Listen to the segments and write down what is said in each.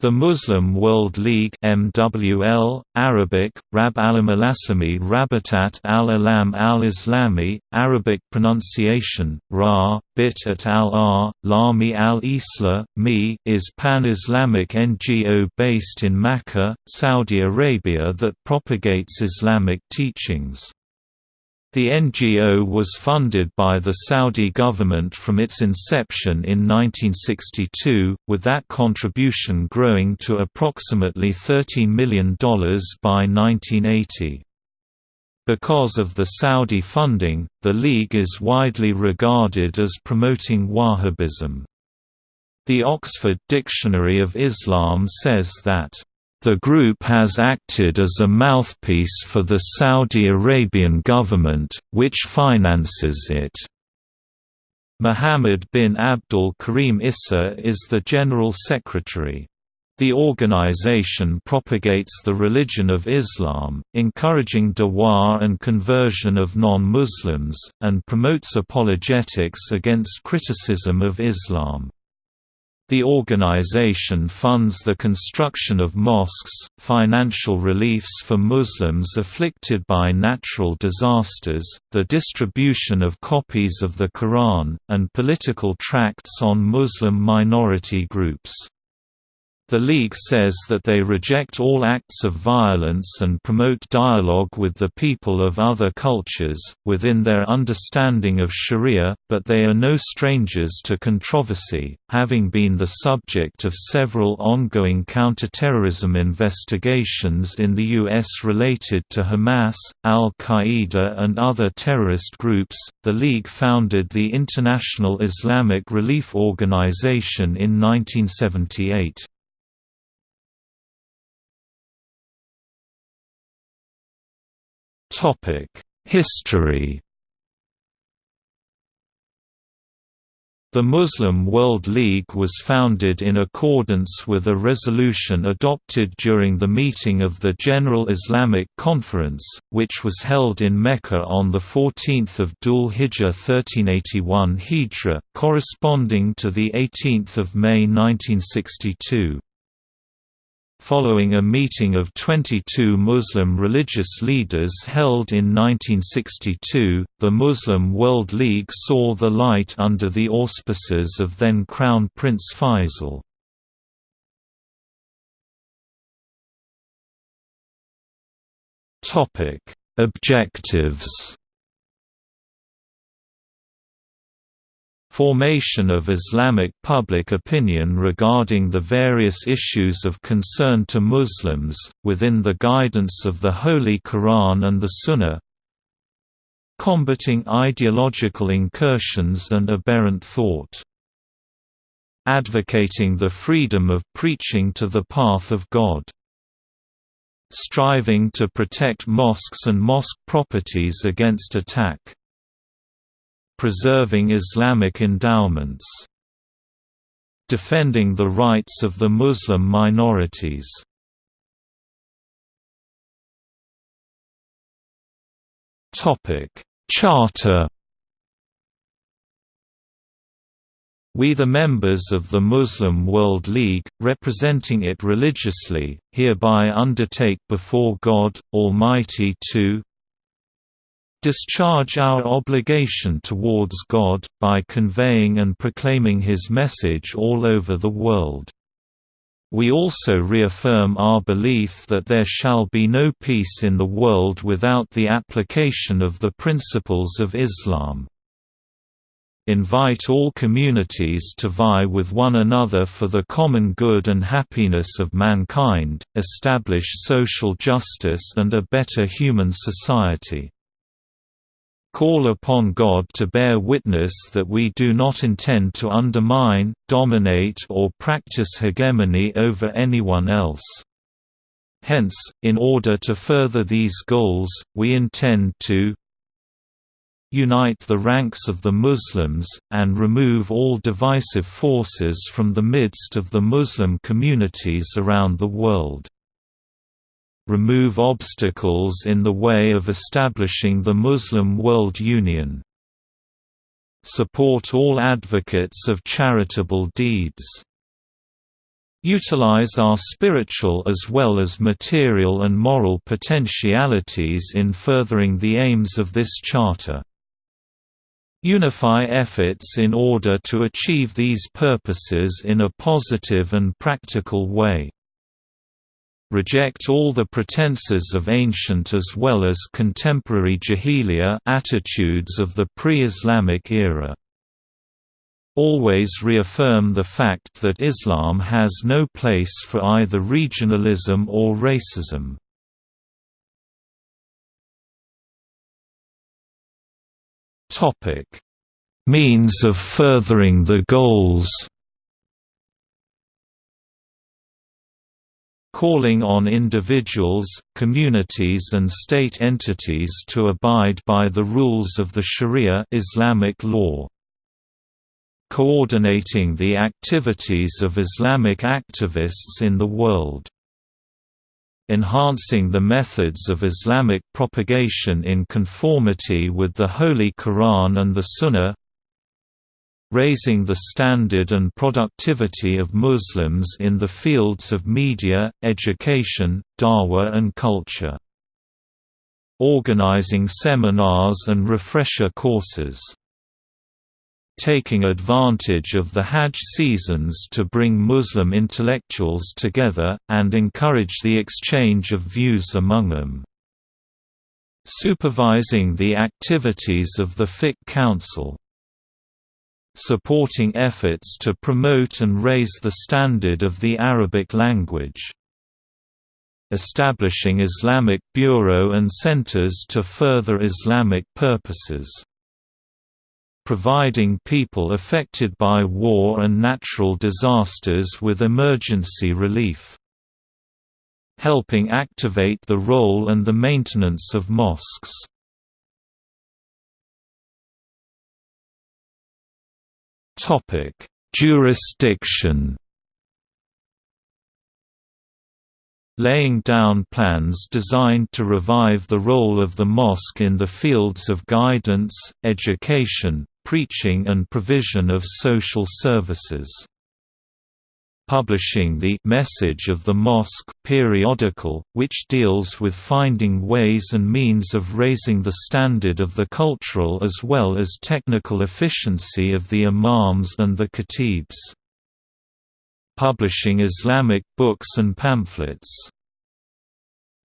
The Muslim World League MWL, Arabic, Rab al-Alasami Rabatat al-Alam al-Islami, Arabic pronunciation, Ra, Bit at al-R, Lami al-Isla, Mi is pan-Islamic NGO based in Makkah, Saudi Arabia that propagates Islamic teachings. The NGO was funded by the Saudi government from its inception in 1962, with that contribution growing to approximately $13 million by 1980. Because of the Saudi funding, the League is widely regarded as promoting Wahhabism. The Oxford Dictionary of Islam says that the group has acted as a mouthpiece for the Saudi Arabian government, which finances it. Mohammed bin Abdul Karim Issa is the General Secretary. The organization propagates the religion of Islam, encouraging dawah and conversion of non-Muslims, and promotes apologetics against criticism of Islam. The organization funds the construction of mosques, financial reliefs for Muslims afflicted by natural disasters, the distribution of copies of the Quran, and political tracts on Muslim minority groups. The League says that they reject all acts of violence and promote dialogue with the people of other cultures, within their understanding of Sharia, but they are no strangers to controversy, having been the subject of several ongoing counterterrorism investigations in the U.S. related to Hamas, al-Qaeda and other terrorist groups. The League founded the International Islamic Relief Organization in 1978. History The Muslim World League was founded in accordance with a resolution adopted during the meeting of the General Islamic Conference, which was held in Mecca on 14 Dhul Hijjah 1381 Hijra, corresponding to 18 May 1962. Following a meeting of 22 Muslim religious leaders held in 1962, the Muslim World League saw the light under the auspices of then Crown Prince Faisal. Objectives Formation of Islamic public opinion regarding the various issues of concern to Muslims, within the guidance of the Holy Quran and the Sunnah Combating ideological incursions and aberrant thought Advocating the freedom of preaching to the path of God Striving to protect mosques and mosque properties against attack Preserving Islamic endowments Defending the rights of the Muslim minorities. Charter. We the members of the Muslim World League, representing it religiously, hereby undertake before God, Almighty to discharge our obligation towards God, by conveying and proclaiming His message all over the world. We also reaffirm our belief that there shall be no peace in the world without the application of the principles of Islam. Invite all communities to vie with one another for the common good and happiness of mankind, establish social justice and a better human society call upon God to bear witness that we do not intend to undermine, dominate or practice hegemony over anyone else. Hence, in order to further these goals, we intend to unite the ranks of the Muslims, and remove all divisive forces from the midst of the Muslim communities around the world remove obstacles in the way of establishing the Muslim World Union. Support all advocates of charitable deeds. utilize our spiritual as well as material and moral potentialities in furthering the aims of this charter. Unify efforts in order to achieve these purposes in a positive and practical way. Reject all the pretenses of ancient as well as contemporary jahiliya attitudes of the pre-Islamic era always reaffirm the fact that Islam has no place for either regionalism or racism. Means of furthering the goals calling on individuals, communities and state entities to abide by the rules of the Sharia Islamic law coordinating the activities of Islamic activists in the world. Enhancing the methods of Islamic propagation in conformity with the Holy Quran and the Sunnah raising the standard and productivity of Muslims in the fields of media, education, dawah and culture. Organizing seminars and refresher courses taking advantage of the Hajj seasons to bring Muslim intellectuals together, and encourage the exchange of views among them. Supervising the activities of the Fiqh Council supporting efforts to promote and raise the standard of the Arabic language. Establishing Islamic Bureau and centers to further Islamic purposes providing people affected by war and natural disasters with emergency relief. Helping activate the role and the maintenance of mosques. Jurisdiction laying down plans designed to revive the role of the mosque in the fields of guidance, education, preaching and provision of social services. Publishing the Message of the Mosque periodical, which deals with finding ways and means of raising the standard of the cultural as well as technical efficiency of the imams and the khatibs publishing Islamic books and pamphlets.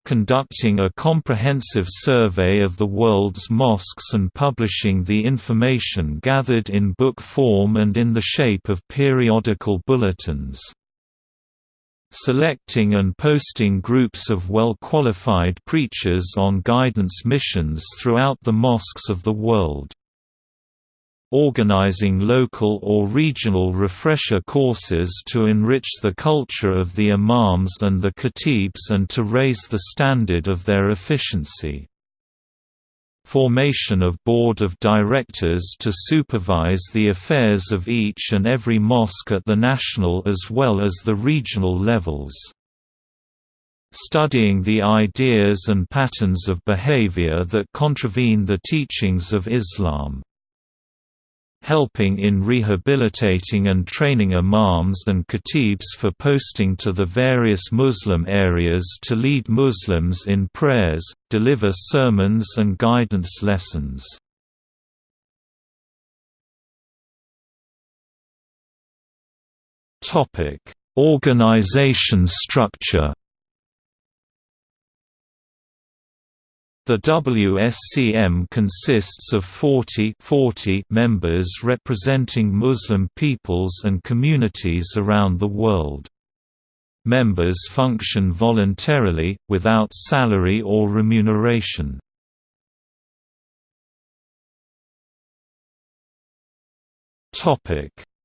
Conducting a comprehensive survey of the world's mosques and publishing the information gathered in book form and in the shape of periodical bulletins. Selecting and posting groups of well-qualified preachers on guidance missions throughout the mosques of the world organizing local or regional refresher courses to enrich the culture of the imams and the khatibs and to raise the standard of their efficiency. Formation of board of directors to supervise the affairs of each and every mosque at the national as well as the regional levels studying the ideas and patterns of behavior that contravene the teachings of Islam helping in rehabilitating and training imams and khatibs for posting to the various Muslim areas to lead Muslims in prayers, deliver sermons and guidance lessons. Organization structure The WSCM consists of 40, 40 members representing Muslim peoples and communities around the world. Members function voluntarily, without salary or remuneration.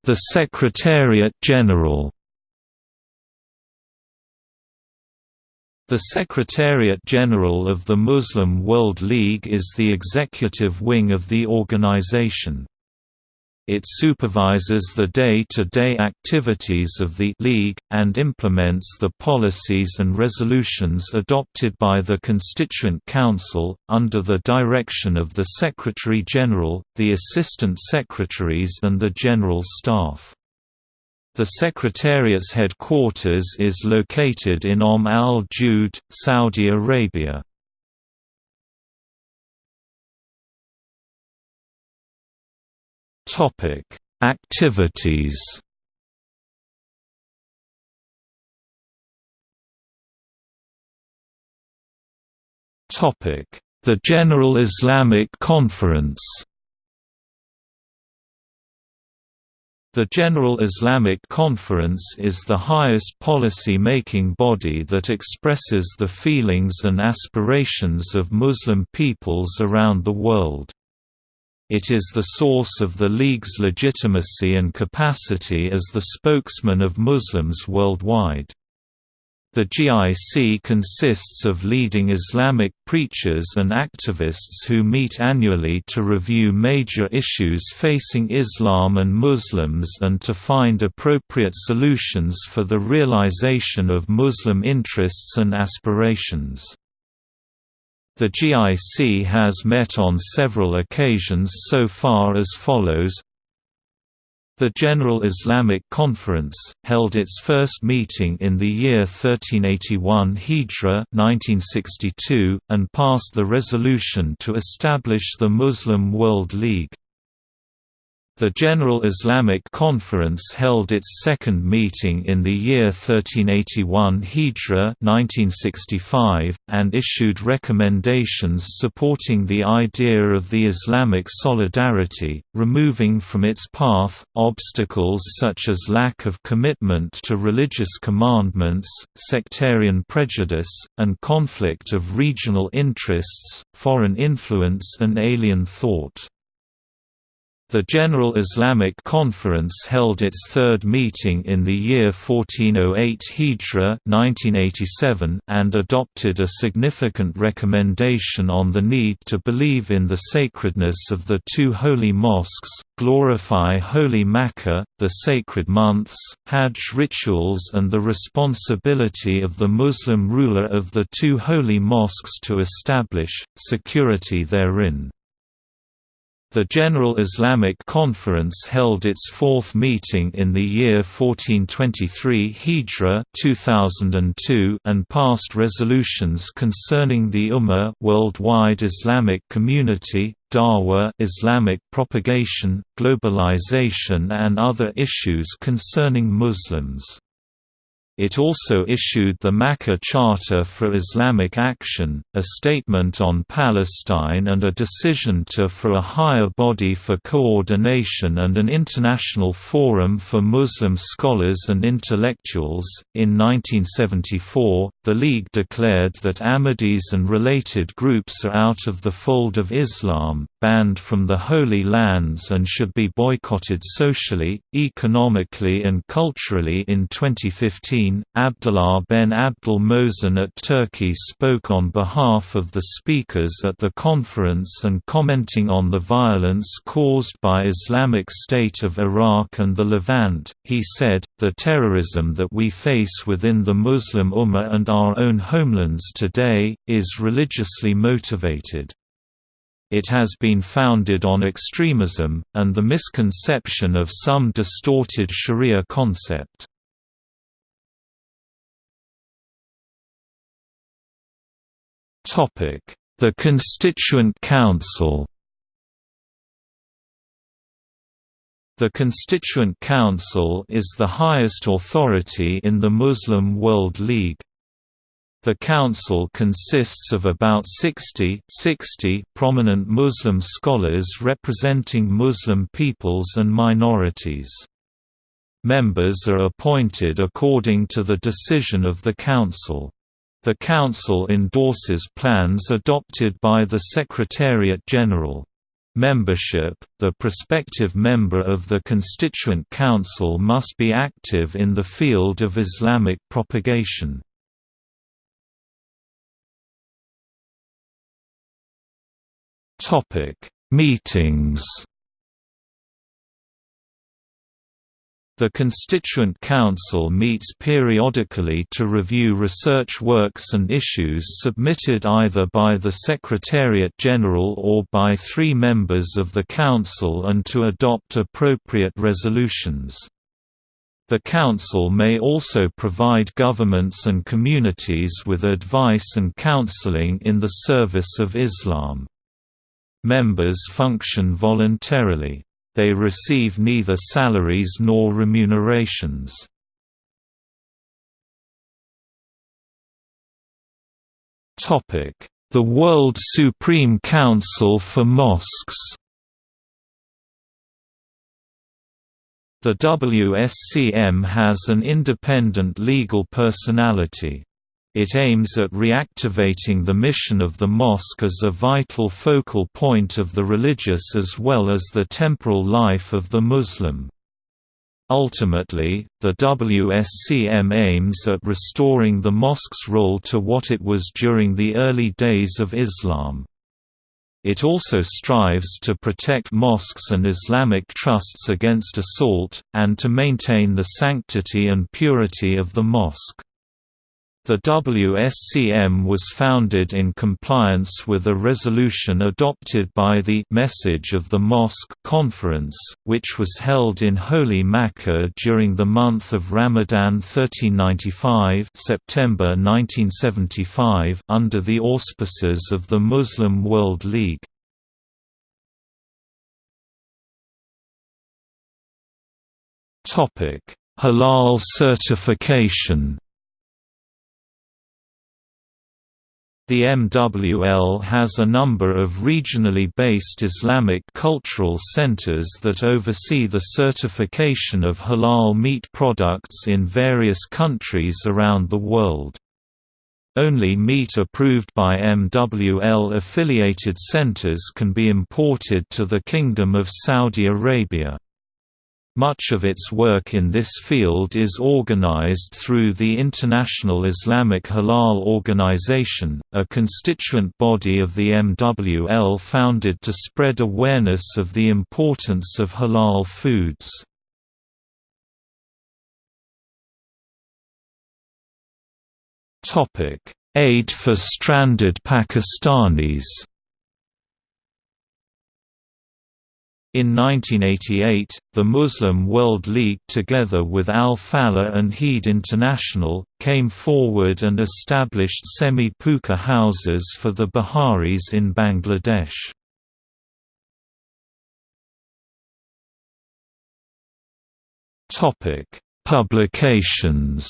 The Secretariat General The Secretariat-General of the Muslim World League is the executive wing of the organization. It supervises the day-to-day -day activities of the League, and implements the policies and resolutions adopted by the Constituent Council, under the direction of the Secretary-General, the Assistant Secretaries and the General Staff. The Secretariat's headquarters is located in Om Al Jude, Saudi Arabia. Activities The General Islamic Conference The General Islamic Conference is the highest policy-making body that expresses the feelings and aspirations of Muslim peoples around the world. It is the source of the League's legitimacy and capacity as the spokesman of Muslims worldwide. The GIC consists of leading Islamic preachers and activists who meet annually to review major issues facing Islam and Muslims and to find appropriate solutions for the realization of Muslim interests and aspirations. The GIC has met on several occasions so far as follows the General Islamic Conference, held its first meeting in the year 1381 Hijra 1962, and passed the resolution to establish the Muslim World League. The General Islamic Conference held its second meeting in the year 1381 Hijra 1965, and issued recommendations supporting the idea of the Islamic solidarity, removing from its path, obstacles such as lack of commitment to religious commandments, sectarian prejudice, and conflict of regional interests, foreign influence and alien thought. The General Islamic Conference held its third meeting in the year 1408 Hijra 1987 and adopted a significant recommendation on the need to believe in the sacredness of the two holy mosques, glorify Holy Makkah, the sacred months, Hajj rituals and the responsibility of the Muslim ruler of the two holy mosques to establish, security therein. The General Islamic Conference held its fourth meeting in the year 1423 Hijra 2002 and passed resolutions concerning the Ummah worldwide Islamic community, Dawah Islamic propagation, globalization and other issues concerning Muslims. It also issued the Makkah Charter for Islamic Action, a statement on Palestine and a decision to for a higher body for coordination and an international forum for Muslim scholars and intellectuals. In 1974, the League declared that Ahmadis and related groups are out of the fold of Islam, banned from the Holy Lands and should be boycotted socially, economically and culturally in 2015 Abdullah ben Abdul Mohsen at Turki spoke on behalf of the speakers at the conference and commenting on the violence caused by Islamic State of Iraq and the Levant, he said, the terrorism that we face within the Muslim Ummah and our own homelands today, is religiously motivated. It has been founded on extremism, and the misconception of some distorted sharia concept. The Constituent Council The Constituent Council is the highest authority in the Muslim World League. The council consists of about 60, 60 prominent Muslim scholars representing Muslim peoples and minorities. Members are appointed according to the decision of the council. The Council endorses plans adopted by the Secretariat General. Membership – The prospective member of the Constituent Council must be active in the field of Islamic propagation. Meetings The Constituent Council meets periodically to review research works and issues submitted either by the Secretariat General or by three members of the Council and to adopt appropriate resolutions. The Council may also provide governments and communities with advice and counseling in the service of Islam. Members function voluntarily. They receive neither salaries nor remunerations. The World Supreme Council for Mosques The WSCM has an independent legal personality. It aims at reactivating the mission of the mosque as a vital focal point of the religious as well as the temporal life of the Muslim. Ultimately, the WSCM aims at restoring the mosque's role to what it was during the early days of Islam. It also strives to protect mosques and Islamic trusts against assault, and to maintain the sanctity and purity of the mosque. The WSCM was founded in compliance with a resolution adopted by the Message of the Mosque Conference, which was held in Holy Makkah during the month of Ramadan 1395 September 1975 under the auspices of the Muslim World League. Halal certification The MWL has a number of regionally based Islamic cultural centers that oversee the certification of halal meat products in various countries around the world. Only meat approved by MWL-affiliated centers can be imported to the Kingdom of Saudi Arabia. Much of its work in this field is organized through the International Islamic Halal Organization, a constituent body of the MWL founded to spread awareness of the importance of halal foods. Aid for stranded Pakistanis In 1988, the Muslim World League together with Al-Falah and Heed International, came forward and established semi-pucca houses for the Biharis in Bangladesh. Publications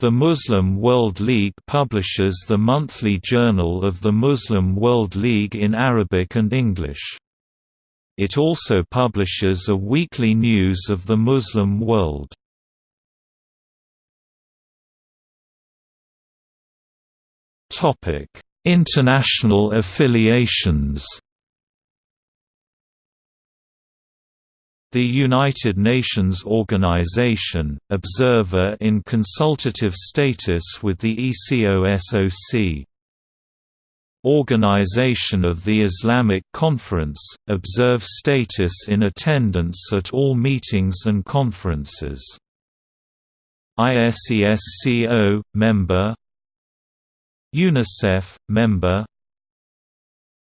The Muslim World League publishes the monthly Journal of the Muslim World League in Arabic and English. It also publishes a weekly news of the Muslim world. International affiliations The United Nations Organization, observer in consultative status with the ECOSOC. Organization of the Islamic Conference, observe status in attendance at all meetings and conferences. ISESCO, member UNICEF, member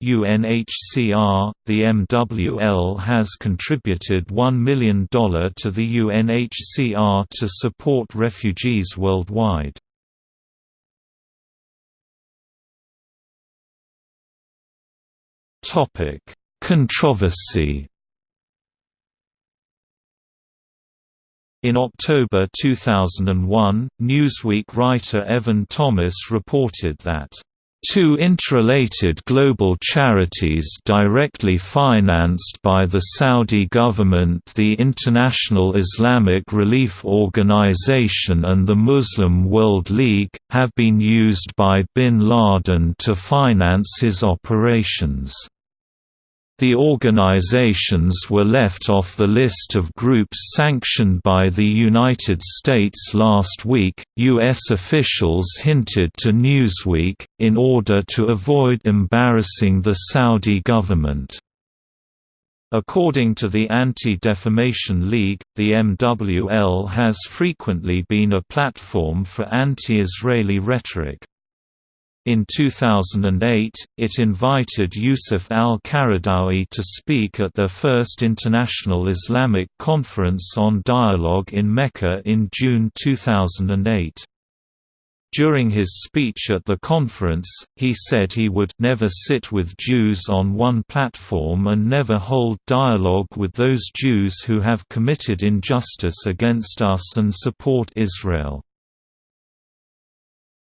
UNHCR, the MWL has contributed $1 million to the UNHCR to support refugees worldwide. Controversy In October 2001, Newsweek writer Evan Thomas reported that Two interrelated global charities directly financed by the Saudi government the International Islamic Relief Organization and the Muslim World League, have been used by bin Laden to finance his operations. The organizations were left off the list of groups sanctioned by the United States last week, U.S. officials hinted to Newsweek, in order to avoid embarrassing the Saudi government. According to the Anti-Defamation League, the MWL has frequently been a platform for anti-Israeli rhetoric. In 2008, it invited Yusuf al-Qaradawi to speak at their first International Islamic Conference on Dialogue in Mecca in June 2008. During his speech at the conference, he said he would never sit with Jews on one platform and never hold dialogue with those Jews who have committed injustice against us and support Israel.